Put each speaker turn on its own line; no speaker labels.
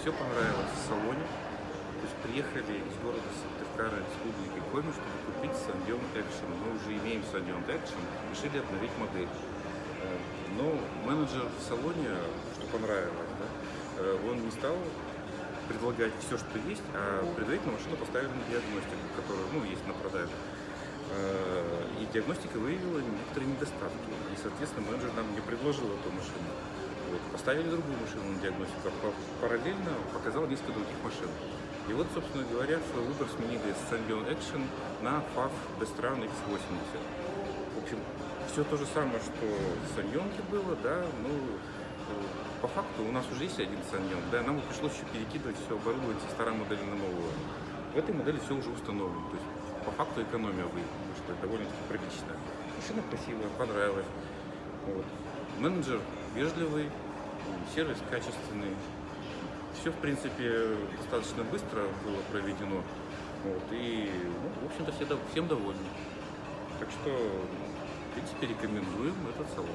все понравилось в салоне. То есть приехали из города Сыктывкара, Республики Коми, чтобы купить Sandyon Action. Мы уже имеем Sandyon Action, решили обновить модель. Э, Но менеджер в салоне, что понравилось, да, э, он не стал предлагать все, что есть, а предварительно машину поставили на диагностику, которая ну, есть на продаже. Э, И диагностика выявила некоторые недостатки. И, соответственно, менеджер нам не предложил эту машину. Вот. Поставили другую машину на диагностику, а па- параллельно показал несколько других машин. И вот, собственно говоря, свой выбор сменили с Sandyon Action на FAV Bestran X80. В общем, все то же самое, что в Саньонке было, да, ну, э, по факту у нас уже есть один Саньон, да, нам пришлось еще перекидывать все оборудование со старой модели на новую. В этой модели все уже установлено, то есть по факту экономия вы- вышла довольно-таки приличная. Машина красивая, понравилась. Вот. Менеджер ведливый, сервис качественный. Все, в принципе, достаточно быстро было проведено. Вот, и, ну, в общем-то, все, всем довольны. Так что, в принципе, рекомендуем этот салон.